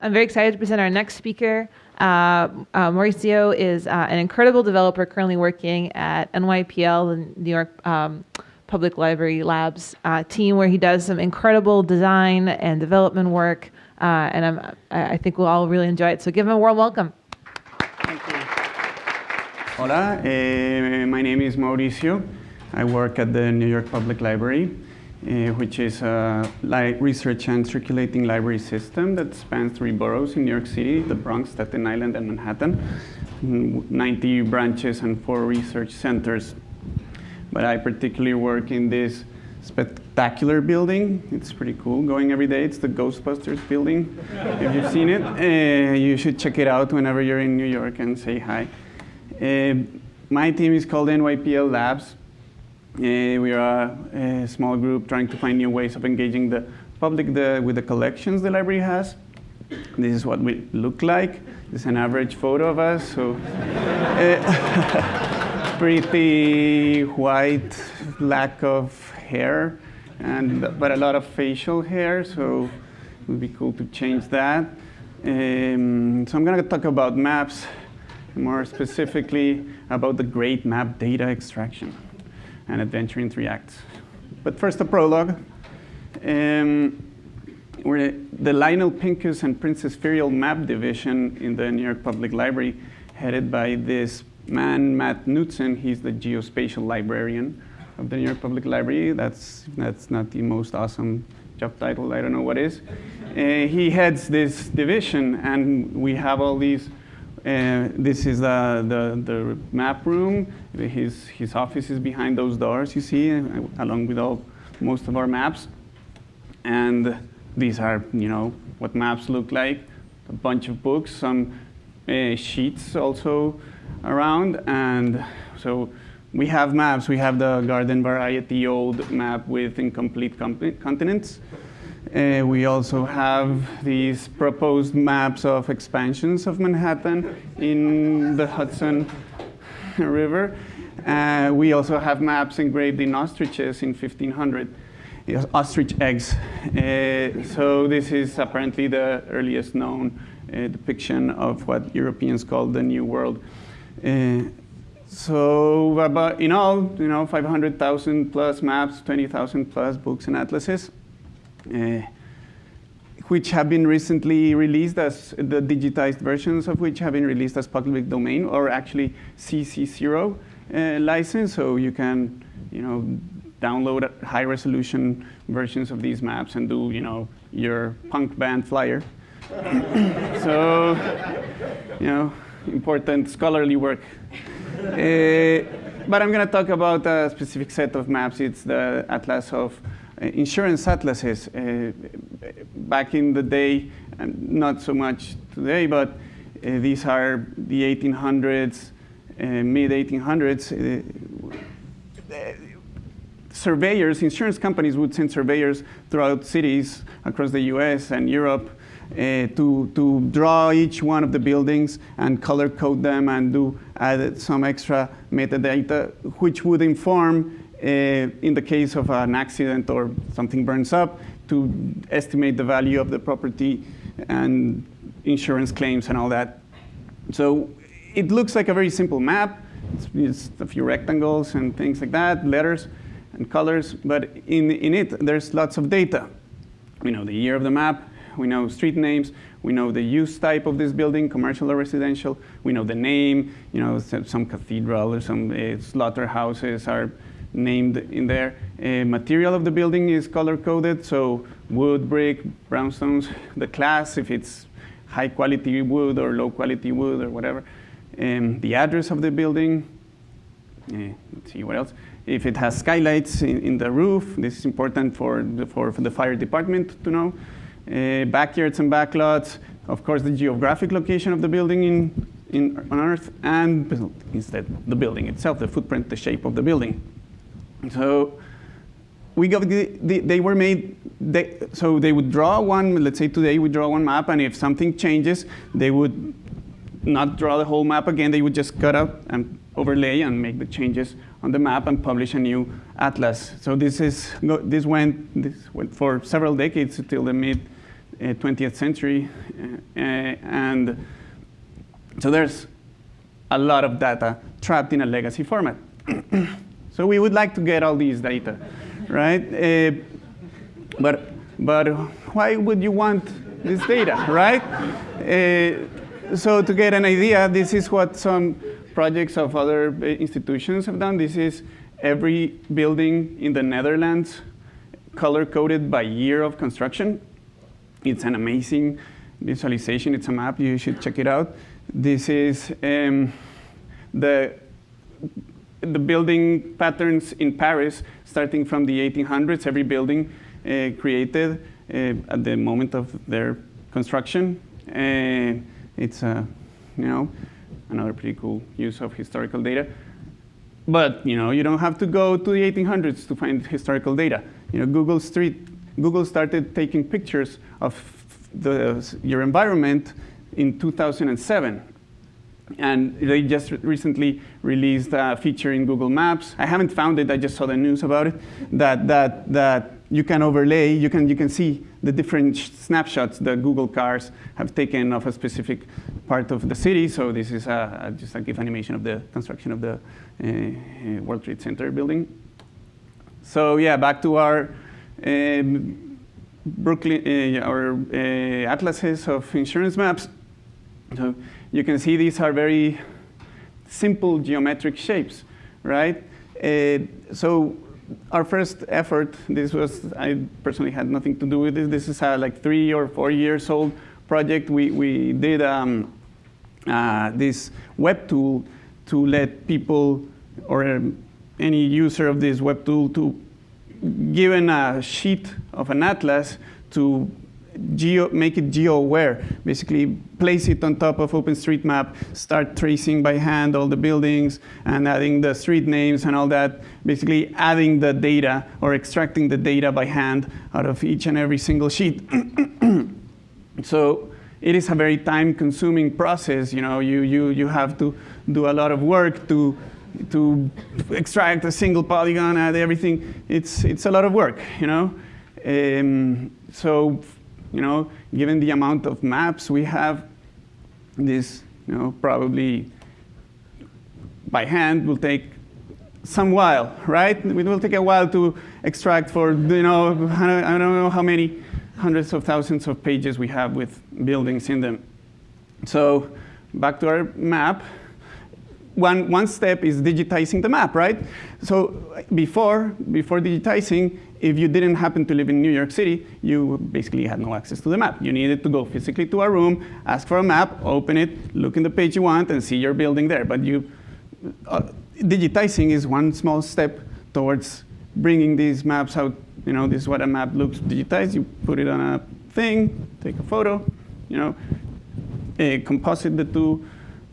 I'm very excited to present our next speaker. Uh, uh, Mauricio is uh, an incredible developer currently working at NYPL, the New York um, Public Library Labs uh, team, where he does some incredible design and development work. Uh, and I'm, I think we'll all really enjoy it. So give him a warm welcome. Thank you. Hola, eh, my name is Mauricio. I work at the New York Public Library uh, which is a research and circulating library system that spans three boroughs in New York City, the Bronx, Staten Island, and Manhattan, 90 branches and four research centers. But I particularly work in this spectacular building. It's pretty cool going every day. It's the Ghostbusters building. if you've seen it, uh, you should check it out whenever you're in New York and say hi. Uh, my team is called NYPL Labs. Uh, we are a, small group trying to find new ways of engaging the public the, with the collections the library has. This is what we look like. This is an average photo of us. So, uh, pretty white, lack of hair, and but a lot of facial hair. So, it would be cool to change that. Um, so I'm going to talk about maps, more specifically about the great map data extraction and adventure in three acts. But first, a prologue. Um, we're the Lionel Pincus and Princess Firyal Map Division in the New York Public Library, headed by this man, Matt Knutzen. He's the geospatial librarian of the New York Public Library. That's, that's not the most awesome job title. I don't know what is. Uh, he heads this division, and we have all these this is the, the, the, map room. His, his office is behind those doors, you see, along with all, most of our maps. And these are, you know, what maps look like. A bunch of books, some uh, sheets also around. And so we have maps. We have the garden variety old map with incomplete continents. Uh, we also have these proposed maps of expansions of Manhattan in the Hudson River. Uh, we also have maps engraved in ostriches in 1500, ostrich eggs. Uh, so this is apparently the earliest known uh, depiction of what Europeans called the New World. Uh, so about, in all, you know, 500,000 plus maps, 20,000 plus books and atlases. Uh, which have been recently released as the digitized versions of which have been released as public domain or actually CC0 uh, license. So you can, you know, download high resolution versions of these maps and do, you know, your punk band flyer. so, you know, important scholarly work. Uh, but I'm going to talk about a specific set of maps. It's the Atlas of insurance atlases uh, back in the day, not so much today, but uh, these are the 1800s, mid 1800s. surveyors, insurance companies would send surveyors throughout cities across the US and Europe uh, to, to draw each one of the buildings and color code them and do add some extra metadata, which would inform uh, in the case of an accident or something burns up, to estimate the value of the property and insurance claims and all that. So it looks like a very simple map. It's, it's a few rectangles and things like that, letters and colors, but in, in it, there's lots of data. We know the year of the map, we know street names, we know the use type of this building, commercial or residential, we know the name, you know, some cathedral or some uh, slaughterhouses are named in there. Uh, material of the building is color coded, so wood, brick, brownstones, the class, if it's high quality wood or low quality wood or whatever. Um, the address of the building, uh, let's see what else. If it has skylights in, in the roof, this is important for the, for, for the fire department to know. Uh, backyards and backlots, of course the geographic location of the building in, in, on Earth, and instead the building itself, the footprint, the shape of the building. So we got the, the, they were made, they, so they would draw one, let's say today we draw one map, and if something changes, they would not draw the whole map again, they would just cut out and overlay and make the changes on the map and publish a new atlas. So this is this went this went for several decades until the mid uh, 20th century. Uh, and so there's a lot of data trapped in a legacy format. so we would like to get all these data, right? Uh, but, but why would you want this data, right? Uh, so to get an idea, this is what some projects of other institutions have done. This is every building in the Netherlands color-coded by year of construction. It's an amazing visualization. It's a map. You should check it out. This is um, the, the building patterns in Paris starting from the 1800s. Every building uh, created uh, at the moment of their construction. Uh, it's a, you know, another pretty cool use of historical data. But you know, you don't have to go to the 1800s to find historical data. You know, Google Street, Google started taking pictures of the, your environment in 2007. And they just recently released a feature in Google Maps. I haven't found it, I just saw the news about it, that, that, that you can overlay, you can, you can see the different snapshots that Google cars have taken of a specific part of the city. So this is a, a, just a GIF animation of the construction of the uh, World Trade Center building. So yeah, back to our um, Brooklyn, uh, our uh, atlases of insurance maps. So you can see these are very simple geometric shapes, right? Uh, so our first effort, this was, I personally had nothing to do with this. This is a like three or four years old project. We, we did um, uh, this web tool to let people or um, any user of this web tool to given a sheet of an atlas to geo, make it geo-aware. Basically, place it on top of OpenStreetMap, start tracing by hand all the buildings and adding the street names and all that. Basically, adding the data or extracting the data by hand out of each and every single sheet. so it is a very time-consuming process. You know, you, you, you have to do a lot of work to to extract a single polygon, add everything. It's it's a lot of work. You know, um, so you know, given the amount of maps we have, this, you know, probably by hand will take some while, right? It will take a while to extract for, you know, I don't know how many hundreds of thousands of pages we have with buildings in them. So back to our map. One, one step is digitizing the map, right? So before, before digitizing, if you didn't happen to live in New York City, you basically had no access to the map. You needed to go physically to a room, ask for a map, open it, look in the page you want, and see your building there. But you, uh, digitizing is one small step towards bringing these maps out. You know, this is what a map looks digitized. You put it on a thing, take a photo, you know, uh, composite the two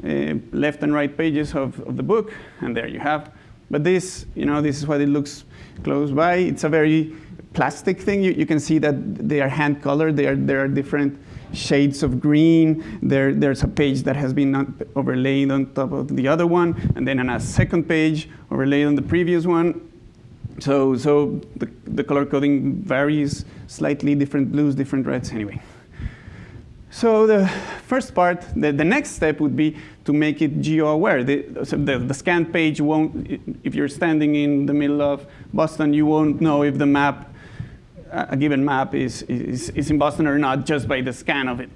uh, left and right pages of, of the book, and there you have. But this, you know, this is what it looks close by. It's a very plastic thing. You, you can see that they are hand colored. They are, there are different shades of green. There, there's a page that has been overlaid on top of the other one, and then on a second page overlaid on the previous one. So, so the, the color coding varies slightly, different blues, different reds, anyway. So the first part, the, the next step would be to make it geo-aware. The, so the, the scan page won't, if you're standing in the middle of Boston, you won't know if the map, a given map is, is, is in Boston or not just by the scan of it.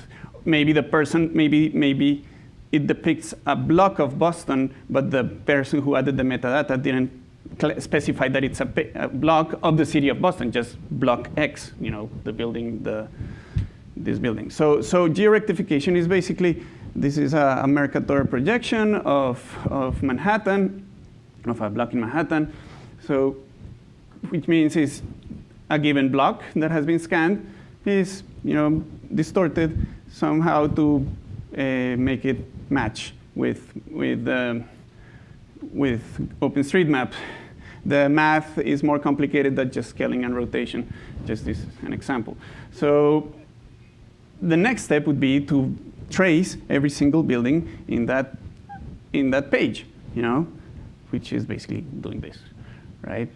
Maybe the person, maybe, maybe it depicts a block of Boston, but the person who added the metadata didn't specify that it's a, a block of the city of Boston, just block X, you know, the building, the, this building. So, so georectification is basically, this is a, a Mercator projection of, of Manhattan, of a block in Manhattan. So, which means is a given block that has been scanned is, you know, distorted somehow to uh, make it match with, with, uh, with OpenStreetMap. The math is more complicated than just scaling and rotation. Just this an example. So the next step would be to trace every single building in that, in that page, you know, which is basically doing this, right?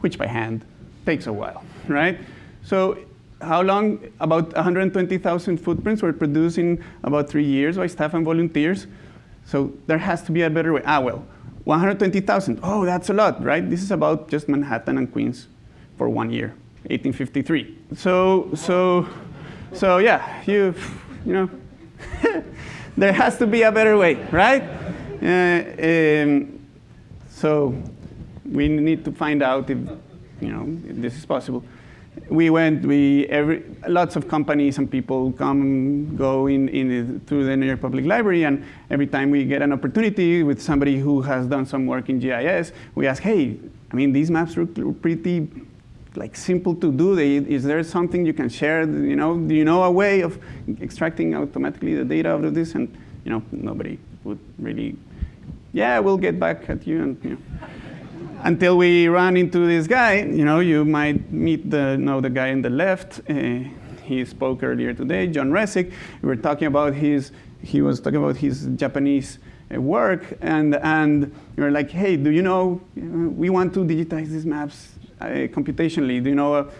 Which by hand takes a while, right? So how long? About 120,000 footprints were produced in about three years by staff and volunteers. So there has to be a better way. Ah, well, 120,000. Oh, that's a lot, right? This is about just Manhattan and Queens for one year, 1853. So, so, so yeah, you, you know, there has to be a better way, right? Uh, um, so we need to find out if, you know, if this is possible. We went, we, every, lots of companies and people come, go in, in through the New York Public Library, and every time we get an opportunity with somebody who has done some work in GIS, we ask, hey, I mean, these maps look pretty like simple to do. Is there something you can share? You know, do you know a way of extracting automatically the data out of this? And you know, nobody would really. Yeah, we'll get back at you. And you know, until we run into this guy, you know, you might meet the know the guy on the left. Uh, he spoke earlier today, John Resig. We were talking about his. He was talking about his Japanese uh, work, and and were like, hey, do you know? We want to digitize these maps uh, computationally. Do you know uh,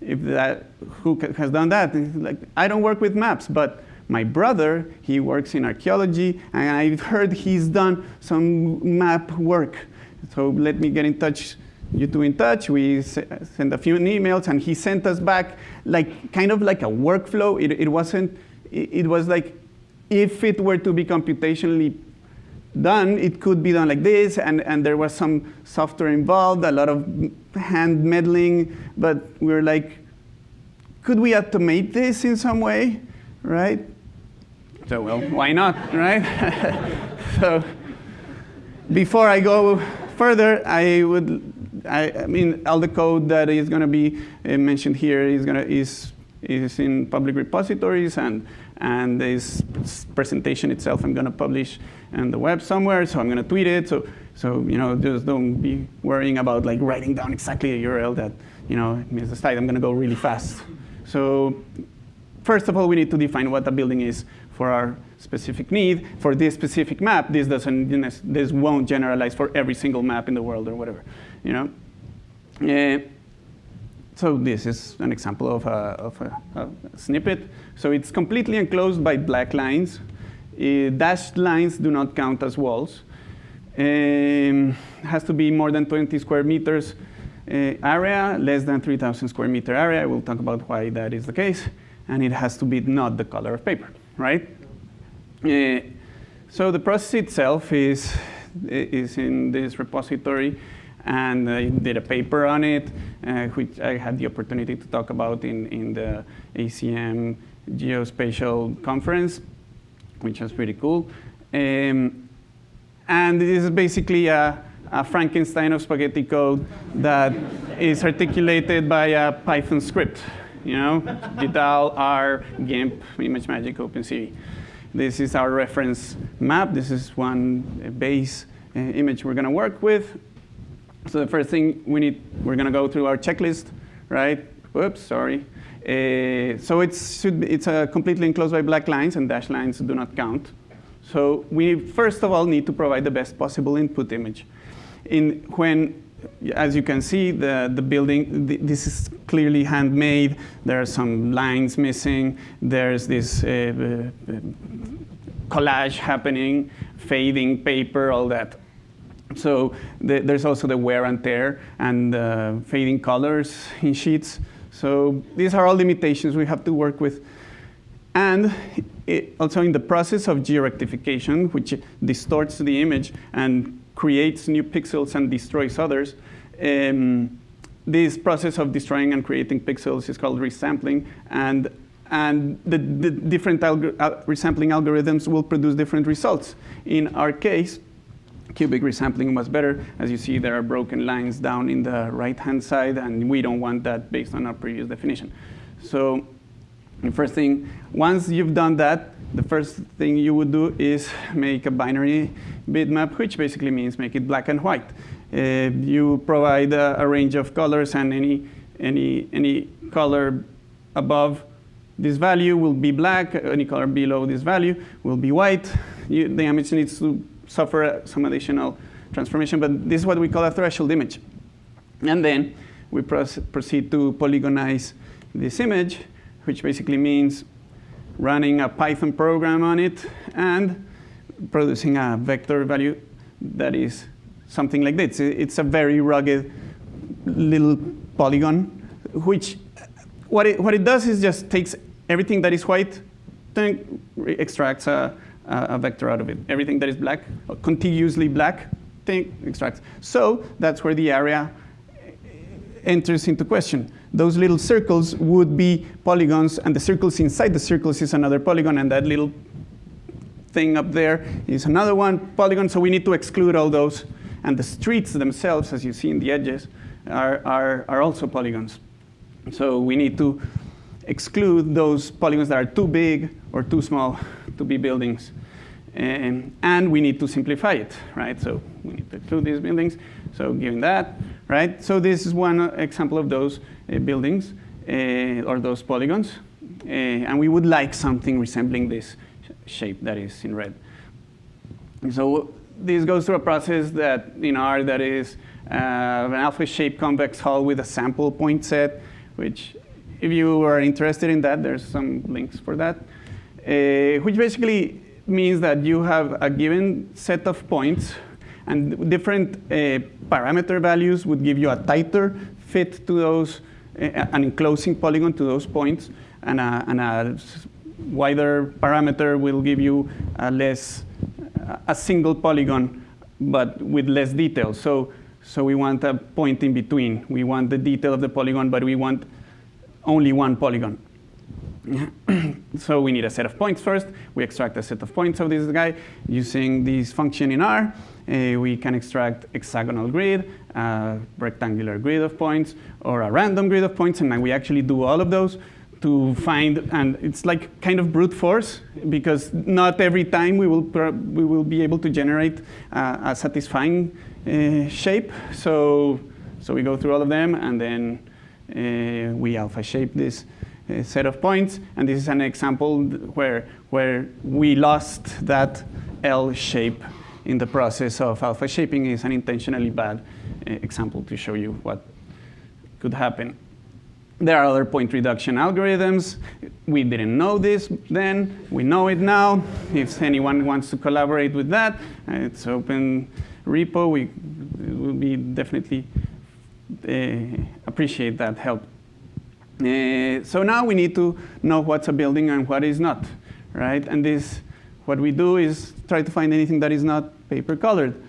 if that who has done that? like, I don't work with maps, but my brother, he works in archaeology, and I've heard he's done some map work. So let me get in touch, you two in touch. We sent a few emails, and he sent us back like kind of like a workflow. It, it wasn't, it, it was like if it were to be computationally done, it could be done like this, and, and there was some software involved, a lot of hand meddling, but we were like, could we automate this in some way, right? So, well, why not, right? so, before I go further, I would, I, I mean, all the code that is going to be uh, mentioned here is going to is is in public repositories, and and this presentation itself I'm going to publish on the web somewhere, so I'm going to tweet it. So so you know, just don't be worrying about like writing down exactly a URL that you know means the site. I'm going to go really fast. So first of all, we need to define what a building is for our specific need. For this specific map, this doesn't, this won't generalize for every single map in the world or whatever, you know. Uh, so this is an example of a, of a, a, snippet. So it's completely enclosed by black lines. Uh, dashed lines do not count as walls. Um, has to be more than 20 square meters uh, area, less than 3,000 square meter area. I will talk about why that is the case. And it has to be not the color of paper right? Uh, so the process itself is, is in this repository, and I did a paper on it, uh, which I had the opportunity to talk about in, in the ACM Geospatial Conference, which was pretty cool. Um, and this is basically a, a Frankenstein of spaghetti code that is articulated by a Python script you know, GDAL, R, GIMP, ImageMagick, OpenCV. This is our reference map. This is one base uh, image we're going to work with. So the first thing we need, we're going to go through our checklist, right? Whoops, sorry. Uh, so it's, should be, it's completely enclosed by black lines, and dashed lines do not count. So we first of all need to provide the best possible input image. In, when as you can see, the, the building, this is clearly handmade. There are some lines missing. There's this uh, uh, collage happening, fading paper, all that. So the, there's also the wear and tear and uh, fading colors in sheets. So these are all limitations we have to work with. And it, also in the process of georectification, which distorts the image and creates new pixels and destroys others. Um, this process of destroying and creating pixels is called resampling, and, and the, the different uh, resampling algorithms will produce different results. In our case, cubic resampling was better. As you see, there are broken lines down in the right-hand side, and we don't want that based on our previous definition. So the first thing, once you've done that, the first thing you would do is make a binary bitmap, which basically means make it black and white. Uh, you provide a, a, range of colors, and any, any, any color above this value will be black, any color below this value will be white. You, the image needs to suffer some additional transformation, but this is what we call a threshold image. And then we proceed to polygonize this image, which basically means running a Python program on it and producing a vector value that is something like this. It's a very rugged little polygon, which what it, what it does is just takes everything that is white, then extracts a, a vector out of it. Everything that is black, contiguously black, thing extracts. So that's where the area enters into question. Those little circles would be polygons, and the circles inside the circles is another polygon, and that little thing up there is another one polygon, so we need to exclude all those. And the streets themselves, as you see in the edges, are, are, are also polygons. So we need to exclude those polygons that are too big or too small to be buildings. And, and we need to simplify it, right? So we need to exclude these buildings. So given that, right? So this is one example of those uh, buildings uh, or those polygons. Uh, and we would like something resembling this shape that is in red. So this goes through a process that in R that is uh, an alpha-shaped convex hull with a sample point set, which if you are interested in that, there's some links for that, uh, which basically means that you have a given set of points and different uh, parameter values would give you a tighter fit to those, uh, an enclosing polygon to those points, and a, and a wider parameter will give you a less, a single polygon, but with less detail. So, so we want a point in between. We want the detail of the polygon, but we want only one polygon. so we need a set of points first. We extract a set of points of this guy using this function in R. Uh, we can extract hexagonal grid, a rectangular grid of points, or a random grid of points, and then we actually do all of those to find, and it's like kind of brute force, because not every time we will, we will be able to generate uh, a satisfying uh, shape. So, so we go through all of them, and then uh, we alpha shape this uh, set of points. And this is an example where, where we lost that L shape in the process of alpha shaping is an intentionally bad uh, example to show you what could happen. There are other point reduction algorithms. We didn't know this then. We know it now. If anyone wants to collaborate with that, uh, it's open repo. We will be definitely uh, appreciate that help. Uh, so now we need to know what's a building and what is not, right? And this, what we do is try to find anything that is not paper colored.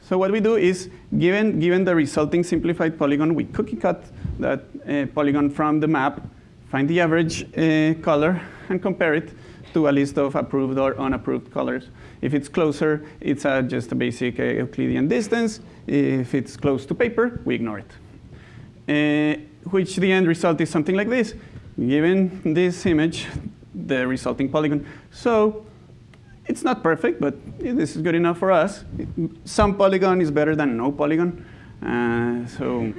So what we do is, given, given the resulting simplified polygon, we cookie cut that uh, polygon from the map, find the average uh, color, and compare it to a list of approved or unapproved colors. If it's closer, it's uh, just a basic Euclidean distance. If it's close to paper, we ignore it. Uh, which the end result is something like this. Given this image, the resulting polygon. So it's not perfect, but this is good enough for us. Some polygon is better than no polygon. Uh, so,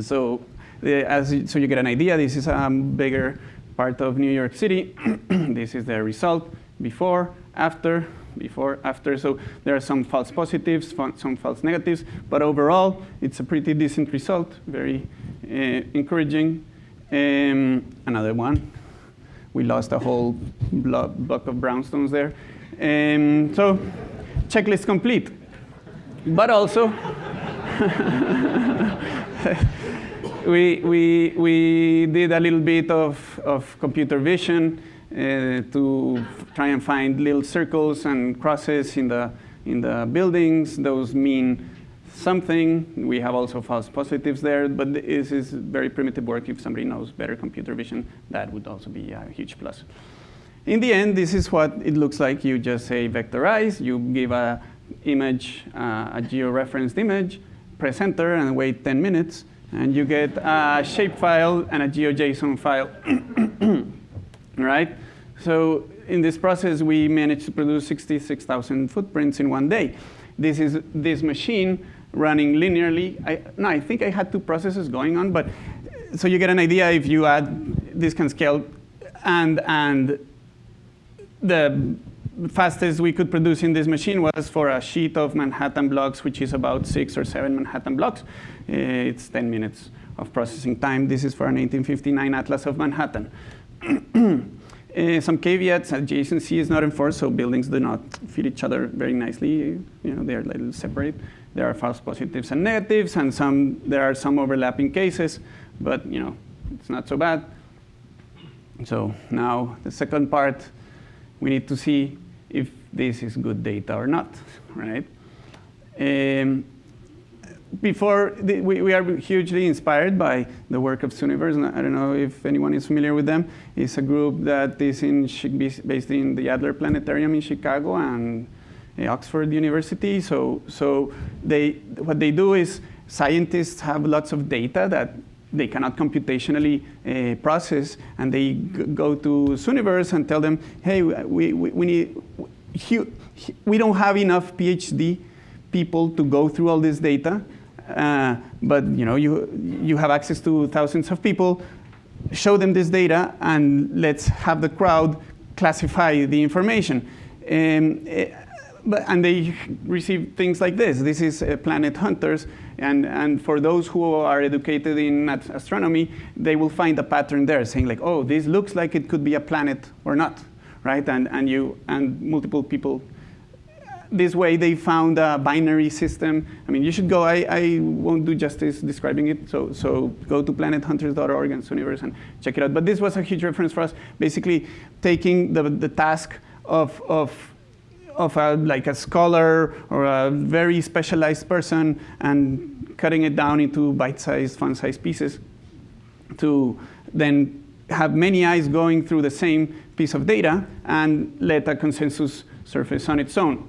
so, the, as so you get an idea, this is a bigger part of New York City. this is the result before, after, before, after. So there are some false positives, some false negatives, but overall, it's a pretty decent result, very uh, encouraging. Um, another one. We lost a whole block, of brownstones there. Um, so checklist complete. But also, we, we, we did a little bit of, of computer vision to try and find little circles and crosses in the, in the buildings. Those mean something. We have also false positives there, but this is very primitive work. If somebody knows better computer vision, that would also be a huge plus. In the end, this is what it looks like. You just say vectorize, you give a image, uh, a geo-referenced image, press enter, and wait 10 minutes, and you get a shapefile and a GeoJSON file. right? So in this process, we managed to produce 66,000 footprints in one day. This is this machine running linearly. I, no, I think I had two processes going on, but so you get an idea if you add this can scale and, and the fastest we could produce in this machine was for a sheet of Manhattan blocks, which is about six or seven Manhattan blocks. Eh, it's 10 minutes of processing time. This is for an 1859 Atlas of Manhattan. Uh, some caveats, adjacency is not enforced, so buildings do not fit each other very nicely. You know, they are a little separate. There are false positives and negatives, and some, there are some overlapping cases, but you know, it's not so bad. So now the second part, we need to see if this is good data or not, right? Um, before, the, we, we, are hugely inspired by the work of Zooniverse. I don't know if anyone is familiar with them. It's a group that is in, based in the Adler Planetarium in Chicago and uh, Oxford University. So, so they, what they do is scientists have lots of data that they cannot computationally uh, process, and they go to Zooniverse and tell them, hey, we, we, we need, we don't have enough PhD people to go through all this data, uh, but you know, you, you have access to thousands of people, show them this data, and let's have the crowd classify the information. Um, but, and they receive things like this. This is uh, Planet Hunters, and, and for those who are educated in astronomy, they will find a pattern there saying like, oh, this looks like it could be a planet or not, right? And, and, you, and multiple people this way they found a binary system. I mean, you should go, I, I won't do justice describing it, so, so go to planethunters.org and Zooniverse and check it out. But this was a huge reference for us, basically taking the, the task of, of of a, like a scholar or a very specialized person and cutting it down into bite-sized, fun-sized pieces to then have many eyes going through the same piece of data and let a consensus surface on its own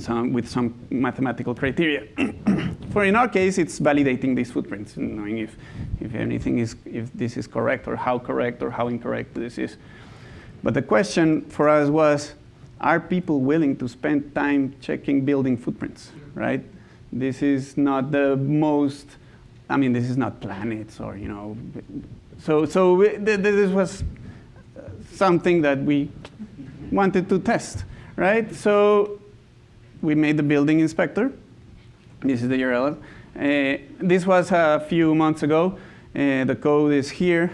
some, with some mathematical criteria. For in our case, it's validating these footprints knowing if, if anything is, if this is correct or how correct or how incorrect this is. But the question for us was, are people willing to spend time checking building footprints, right? This is not the most, I mean, this is not planets or, you know, so, so this was something that we wanted to test, right? So we made the building inspector. This is the URL. Uh, this was a few months ago. Uh, the code is here.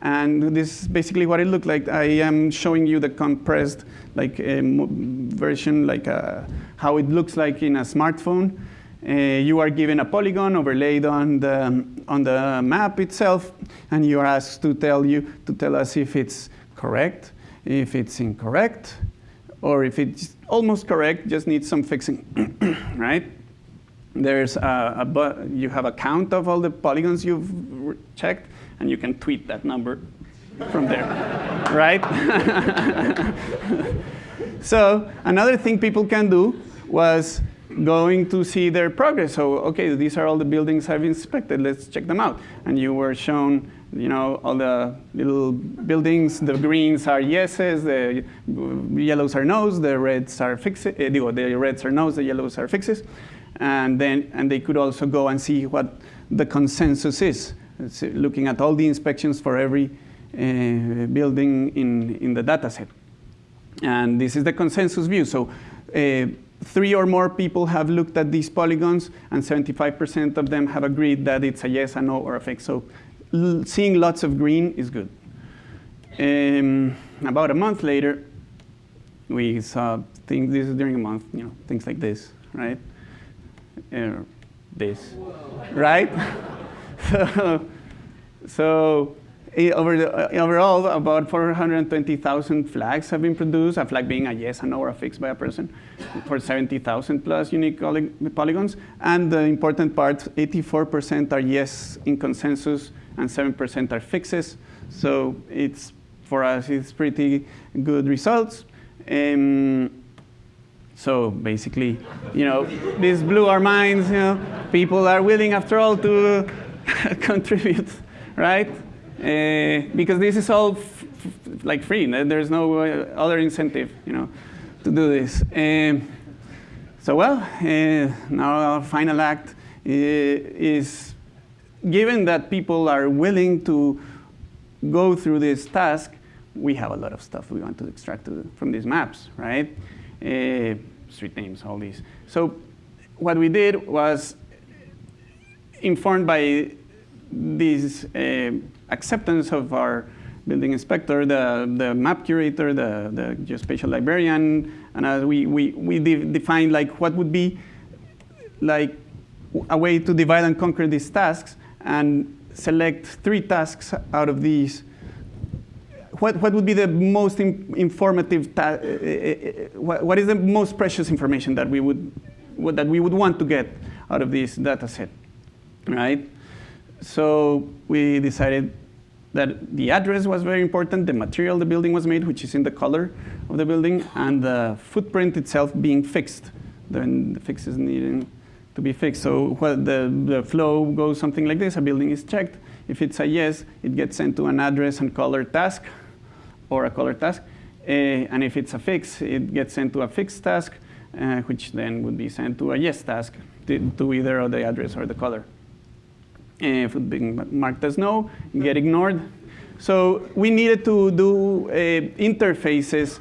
And this is basically what it looked like. I am showing you the compressed like version, like uh, how it looks like in a smartphone. Uh, you are given a polygon overlaid on the, on the map itself, and you are asked to tell, you, to tell us if it's correct, if it's incorrect, or if it's almost correct, just needs some fixing, right? There's a, a, you have a count of all the polygons you've checked, and you can tweet that number from there, right? so another thing people can do was going to see their progress. So, okay, these are all the buildings I've inspected. Let's check them out. And you were shown, you know, all the little buildings. The greens are yeses, the yellows are no's, the reds are fixes. Eh, the reds are no's, the yellows are fixes. And then, and they could also go and see what the consensus is. It's looking at all the inspections for every uh, building in, in the data set. And this is the consensus view. So uh, three or more people have looked at these polygons, and 75% of them have agreed that it's a yes, a no, or a fake. So seeing lots of green is good. Um, about a month later, we saw things, this is during a month, you know, things like this, right? Uh, this, Whoa. right? so, so over the, uh, overall, about 420,000 flags have been produced, a flag being a yes, a no, or a fixed by a person, for 70,000 plus unique polygons. And the important part, 84% are yes in consensus, and 7% are fixes. So it's, for us, it's pretty good results. Um, so basically, you know, this blew our minds, you know, people are willing, after all, to contribute, right? Uh, because this is all like free. There's no uh, other incentive, you know, to do this. Um, so well, uh, now our final act is, given that people are willing to go through this task, we have a lot of stuff we want to extract from these maps, right? Uh, street names, all these. So what we did was informed by this uh, acceptance of our building inspector, the, the map curator, the, the geospatial librarian, and as we, we, we de defined like what would be like a way to divide and conquer these tasks and select three tasks out of these. What, what would be the most in, informative, uh, what, what is the most precious information that we would, that we would want to get out of this data set, right? So we decided that the address was very important, the material the building was made, which is in the color of the building, and the footprint itself being fixed. Then the fix is needing to be fixed. So the, the flow goes something like this. A building is checked. If it's a yes, it gets sent to an address and color task or a color task. Uh, and if it's a fix, it gets sent to a fixed task, uh, which then would be sent to a yes task to, to either the address or the color. If it being marked as no, get ignored. So we needed to do uh, interfaces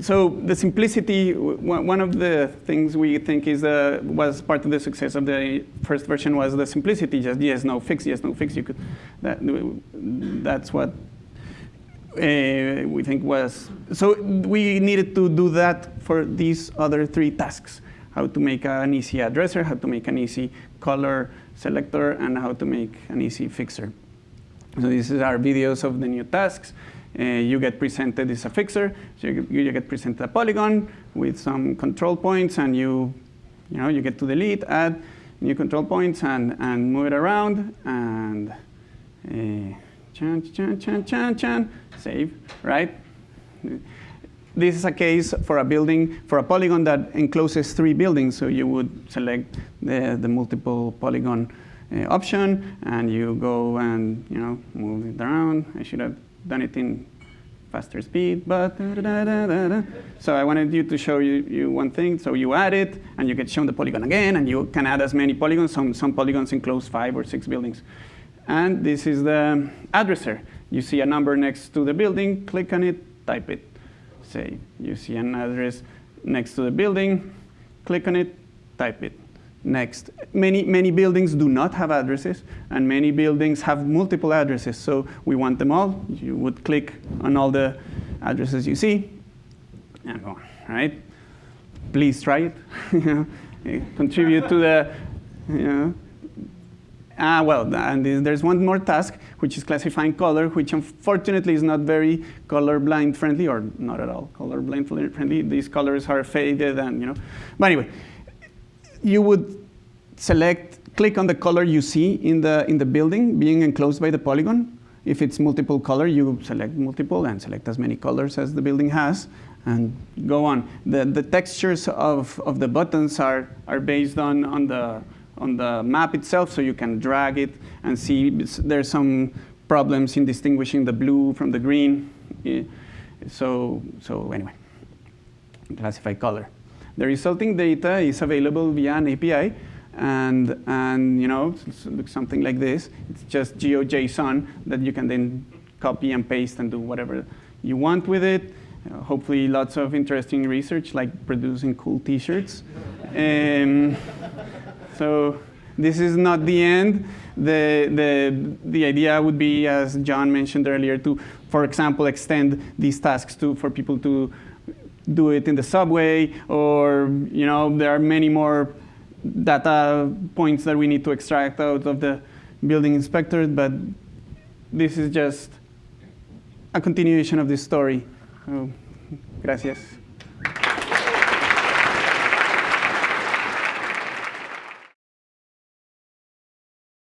so the simplicity, one of the things we think is uh, was part of the success of the first version was the simplicity, just yes, no, fix, yes, no, fix. You could, that, that's what uh, we think was, so we needed to do that for these other three tasks, how to make an easy addresser, how to make an easy color selector, and how to make an easy fixer. So these are our videos of the new tasks. Uh, you get presented as a fixer. So you, you, get presented a polygon with some control points, and you, you know, you get to delete, add new control points, and, and move it around, and uh, chan, chan, chan, chan, chan, save, right? This is a case for a building, for a polygon that encloses three buildings. So you would select the, the multiple polygon uh, option, and you go and you know move it around. I should have done it in faster speed, but da, da, da, so I wanted you to show you, you one thing. So you add it, and you get shown the polygon again, and you can add as many polygons. Some, some polygons enclose five or six buildings. And this is the addresser. You see a number next to the building, click on it, type it. Say, you see an address next to the building, click on it, type it. Next, many, many buildings do not have addresses, and many buildings have multiple addresses. So we want them all. You would click on all the addresses you see, and go on, right? Please try it. Contribute to the, you know. Ah, well, and there's one more task, which is classifying color, which unfortunately is not very color blind friendly, or not at all color blind friendly. These colors are faded, and you know. But anyway, you would select, click on the color you see in the, in the building being enclosed by the polygon. If it's multiple color, you select multiple and select as many colors as the building has and go on. The, the textures of, of the buttons are, are based on, on, the, on the map itself, so you can drag it and see there's some problems in distinguishing the blue from the green. So, so anyway, classify color. The resulting data is available via an API, and, and you know, something like this. It's just GeoJSON that you can then copy and paste and do whatever you want with it. Uh, hopefully lots of interesting research like producing cool t-shirts. Um, so this is not the end. The, the, the idea would be, as John mentioned earlier, to, for example, extend these tasks to, for people to do it in the subway, or you know, there are many more data points that we need to extract out of the building inspector, but this is just a continuation of this story. Oh, gracias.